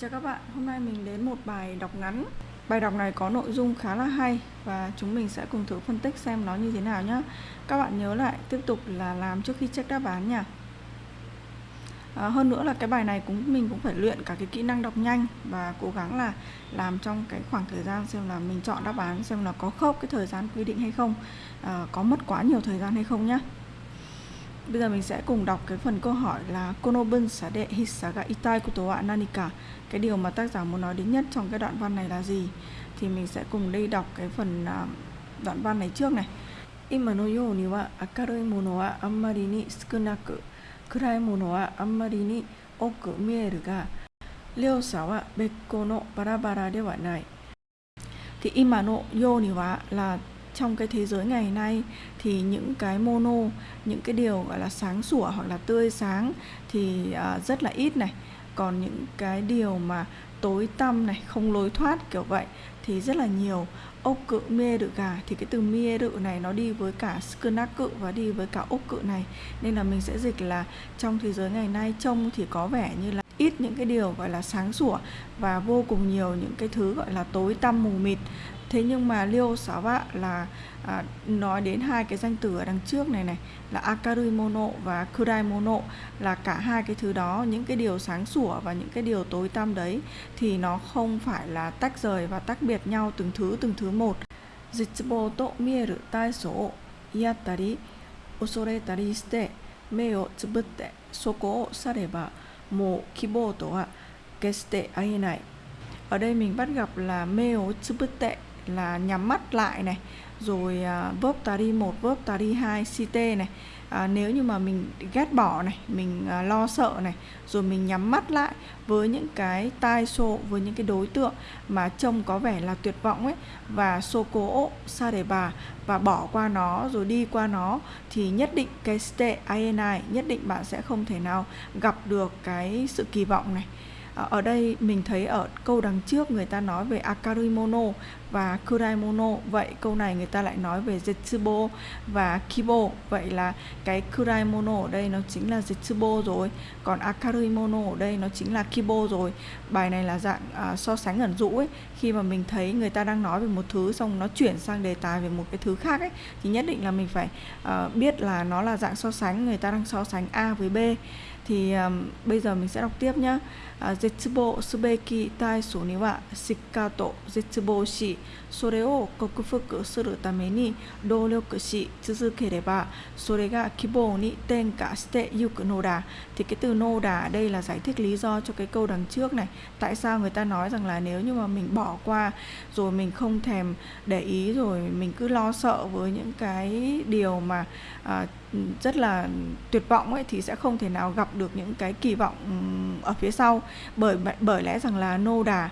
Chào các bạn, hôm nay mình đến một bài đọc ngắn. Bài đọc này có nội dung khá là hay và chúng mình sẽ cùng thử phân tích xem nó như thế nào nhé Các bạn nhớ lại tiếp tục là làm trước khi check đáp án nha. À, Hơn nữa là cái bài này cũng mình cũng phải luyện cả cái kỹ năng đọc nhanh Và cố gắng là làm trong cái khoảng thời gian xem là mình chọn đáp án xem là có khớp cái thời gian quy định hay không. À, Có mất quá nhiều thời gian hay không nhé Bây giờ mình sẽ cùng đọc cái phần câu hỏi là Konobun sade hissa ga itai kuto wa nanika. Cái điều mà tác giả muốn nói đến nhất trong cái đoạn văn này là gì? Thì mình sẽ cùng đi đọc cái phần à, đoạn văn này trước này. Ima no you ni wa akarui mono wa ammari ni sukunaku Kurai mono wa ammari ni oku mieru ga Ryosa wa bekko no barabara de wa nai. Thì ima no yo ni wa là trong cái thế giới ngày nay thì những cái mono những cái điều gọi là sáng sủa hoặc là tươi sáng thì uh, rất là ít này. Còn những cái điều mà tối tăm này không lối thoát kiểu vậy thì rất là nhiều. Ốc cự mê đự gà thì cái từ mê đự này nó đi với cả skunak cự và đi với cả ốc cự này. Nên là mình sẽ dịch là trong thế giới ngày nay trông thì có vẻ như là ít những cái điều gọi là sáng sủa và vô cùng nhiều những cái thứ gọi là tối tăm mù mịt thế nhưng mà Liêu Sáu là à, nói đến hai cái danh từ ở đằng trước này này là Akari Mono và Kurai Mono là cả hai cái thứ đó những cái điều sáng sủa và những cái điều tối tăm đấy thì nó không phải là tách rời và tách biệt nhau từng thứ từng thứ một. Jitsubo to mieru tai so yattari osoretari shite me o tsubutte soko o sareba mo kibou to wa keshite aenai ở đây mình bắt gặp là meo tsubutte là nhắm mắt lại này rồi uh, verb tari 1, verb tari 2, CT này. À, nếu như mà mình ghét bỏ này mình à, lo sợ này rồi mình nhắm mắt lại với những cái tai sô với những cái đối tượng mà trông có vẻ là tuyệt vọng ấy và sô cố sa để bà và bỏ qua nó rồi đi qua nó thì nhất định cái state INI nhất định bạn sẽ không thể nào gặp được cái sự kỳ vọng này. Ờ, ở đây mình thấy ở câu đằng trước người ta nói về Akarimono và Kuraimono. Vậy câu này người ta lại nói về Zetsubo và Kibo. Vậy là cái Kuraimono ở đây nó chính là Zetsubo rồi còn Akarimono ở đây nó chính là Kibo rồi. Bài này là dạng à, so sánh ẩn dụ ấy. Khi mà mình thấy người ta đang nói về một thứ xong nó chuyển sang đề tài về một cái thứ khác ấy thì nhất định là mình phải à, biết là nó là dạng so sánh người ta đang so sánh A với B thì um, bây giờ mình sẽ đọc tiếp nhá. À, zetsubo subeki tai ni wa shikato zetsubo sore o kokufuku suru tame ni douryoku shi tsuzukereba. Sore ga kibou ni tenka shite yuku no da thì cái từ no da đây là giải thích lý do cho cái câu đằng trước này. Tại sao người ta nói rằng là nếu như mà mình bỏ qua rồi mình không thèm để ý rồi mình cứ lo sợ với những cái điều mà uh, rất là tuyệt vọng ấy thì sẽ không thể nào gặp được những cái kỳ vọng ừ, ở phía sau. Bởi bởi lẽ rằng là nô đà.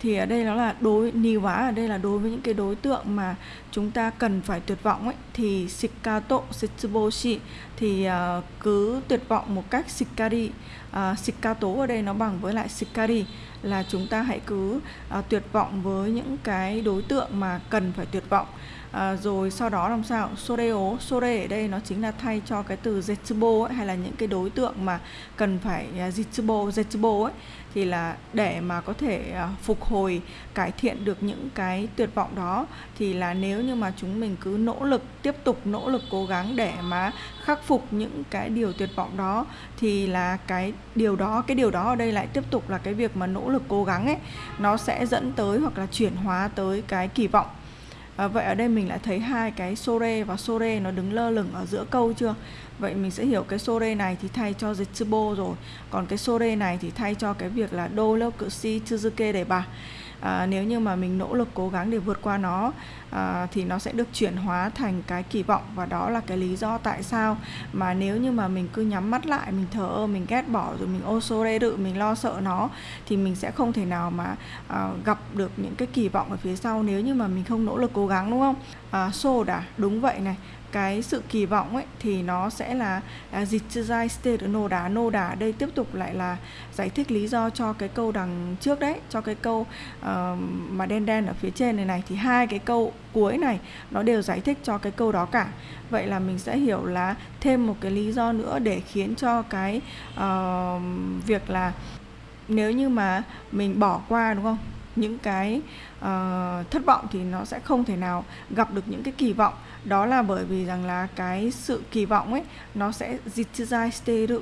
Thì ở đây nó là đối ni hóa ở đây là đối với những cái đối tượng mà chúng ta cần phải tuyệt vọng ấy thì shikato setsuboshi thì uh, cứ tuyệt vọng một cách shikari uh, tố ở đây nó bằng với lại sikari là chúng ta hãy cứ uh, tuyệt vọng với những cái đối tượng mà cần phải tuyệt vọng. À, rồi sau đó làm sao? Soreo sore ở đây nó chính là thay cho cái từ zetsubo ấy, hay là những cái đối tượng mà cần phải à, uh, zetsubo zetsubo ấy. Thì là để mà có thể uh, phục hồi cải thiện được những cái tuyệt vọng đó thì là nếu như mà chúng mình cứ nỗ lực tiếp tục nỗ lực cố gắng để mà khắc phục những cái điều tuyệt vọng đó thì là cái điều đó cái điều đó ở đây lại tiếp tục là cái việc mà nỗ lực cố gắng ấy nó sẽ dẫn tới hoặc là chuyển hóa tới cái kỳ vọng. À, vậy ở đây mình lại thấy hai cái sore và sore nó đứng lơ lửng ở giữa câu chưa? Vậy mình sẽ hiểu cái sore này thì thay cho jitsubo rồi còn cái sore này thì thay cho cái việc là do lơ cự si tsuzuke để bà à, nếu như mà mình nỗ lực cố gắng để vượt qua nó à, thì nó sẽ được chuyển hóa thành cái kỳ vọng và đó là cái lý do tại sao mà nếu như mà mình cứ nhắm mắt lại mình thờ ơ mình ghét bỏ rồi mình ô xô rê đự mình lo sợ nó thì mình sẽ không thể nào mà à, gặp được những cái kỳ vọng ở phía sau nếu như mà mình không nỗ lực cố gắng đúng không? À, xô đã đúng vậy này cái sự kỳ vọng ấy thì nó sẽ là à, dịch dai state nô đá nô đá đây tiếp tục lại là giải thích lý do cho cái câu đằng trước đấy cho cái câu uh, mà đen đen ở phía trên này này. Thì hai cái câu cuối này nó đều giải thích cho cái câu đó cả. Vậy là mình sẽ hiểu là thêm một cái lý do nữa để khiến cho cái uh, việc là nếu như mà mình bỏ qua đúng không? Những cái uh, thất vọng thì nó sẽ không thể nào gặp được những cái kỳ vọng. Đó là bởi vì rằng là cái sự kỳ vọng ấy nó sẽ jitsuzai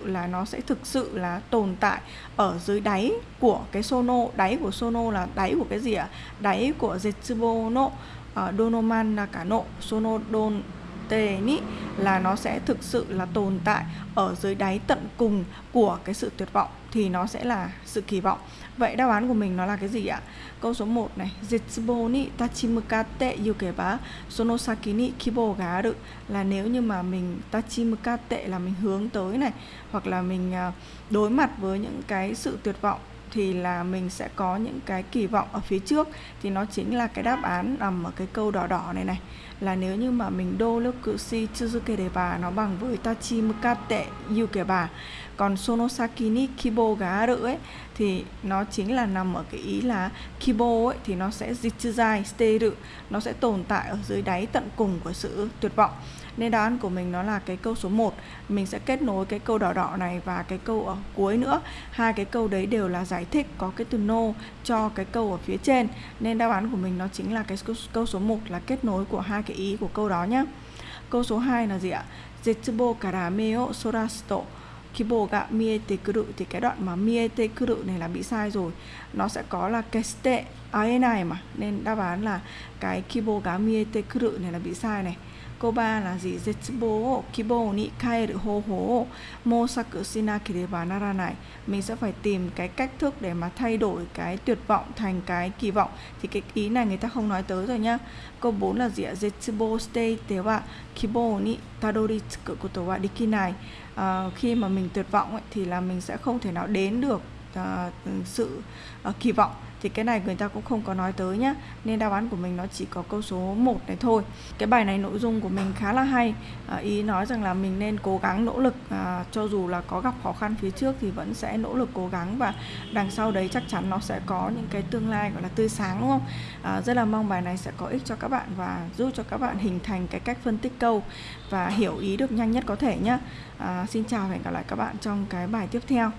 là nó sẽ thực sự là tồn tại ở dưới đáy của cái sono. Đáy của sono là đáy của cái gì ạ? Đáy của zetsubo no uh, donoman cả nộ sono don tề ý, là nó sẽ thực sự là tồn tại ở dưới đáy tận cùng của cái sự tuyệt vọng thì nó sẽ là sự kỳ vọng. Vậy đáp án của mình nó là cái gì ạ? Câu số 1 này, Zetsubo ni tachimukate yukeba sono saki ni kibo ga aru là nếu như mà mình tachimukate là mình hướng tới này hoặc là mình à, đối mặt với những cái sự tuyệt vọng thì là mình sẽ có những cái kỳ vọng ở phía trước. Thì nó chính là cái đáp án nằm ở cái câu đỏ đỏ này này. Là nếu như mà mình đô lớp cự si chuzuke de bà nó bằng với tachi mukate yuke bà còn sonosaki ni kibo ga aru ấy, thì nó chính là nằm ở cái ý là kibo ấy thì nó sẽ jichuzai steru, nó sẽ tồn tại ở dưới đáy tận cùng của sự tuyệt vọng nên đáp án của mình nó là cái câu số 1 mình sẽ kết nối cái câu đỏ đỏ này và cái câu ở cuối nữa. Hai cái câu đấy đều là giải thích, có cái từ no cho cái câu ở phía trên. Nên đáp án của mình nó chính là cái câu số 1 là kết nối của hai cái ý của câu đó nhé câu số 2 là gì ạ? Zetsubo kara me o sorasu kibo ga miete kuru, thì cái đoạn mà miete kuru này là bị sai rồi. Nó sẽ có là keste aenai mà. Nên đáp án là cái kibo ga miete kuru này là bị sai này. Câu 3 là gì? Zetsubo kibo ni kaeru hoho mosaku shinakereba naranai. Mình sẽ phải tìm cái cách thức để mà thay đổi cái tuyệt vọng thành cái kỳ vọng. Thì cái ý này người ta không nói tới rồi nhá. Câu 4 là gì ạ? Zetsubo state wa kibo ni tadori tsuku koto wa dekinai. À, khi mà mình tuyệt vọng ấy, thì là mình sẽ không thể nào đến được uh, sự uh, kỳ vọng thì cái này người ta cũng không có nói tới nhá. Nên đáp án của mình nó chỉ có câu số 1 này thôi. Cái bài này nội dung của mình khá là hay. À, ý nói rằng là mình nên cố gắng nỗ lực à, cho dù là có gặp khó khăn phía trước thì vẫn sẽ nỗ lực cố gắng và đằng sau đấy chắc chắn nó sẽ có những cái tương lai gọi là tươi sáng đúng không? À, rất là mong bài này sẽ có ích cho các bạn và giúp cho các bạn hình thành cái cách phân tích câu và hiểu ý được nhanh nhất có thể nhá. À, xin chào và hẹn gặp lại các bạn trong cái bài tiếp theo.